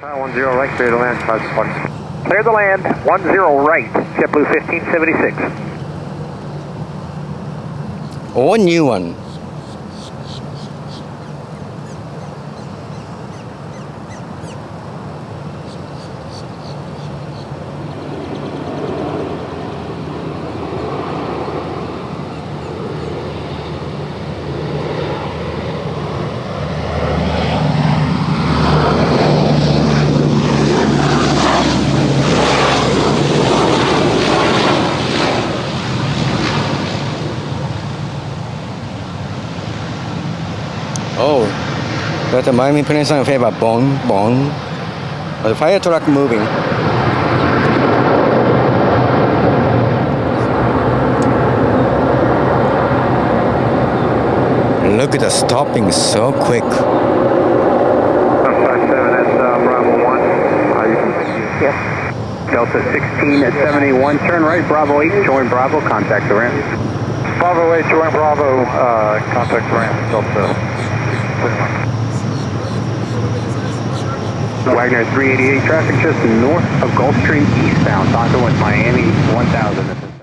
One zero right, clear to land, five six. Clear the land, 10 right, JetBlue 1576. Or new one. Oh, that reminds me putting something favor bong bong. The fire truck moving. Look at the stopping so quick. 157, that's Bravo 1. You can Yes. Delta 16 at 71, turn right, Bravo 8, join Bravo, contact the ramp. Bravo 8, join Bravo, uh, contact the ramp, Delta. Wagner 388 traffic just north of Gulfstream eastbound, with Miami 1000.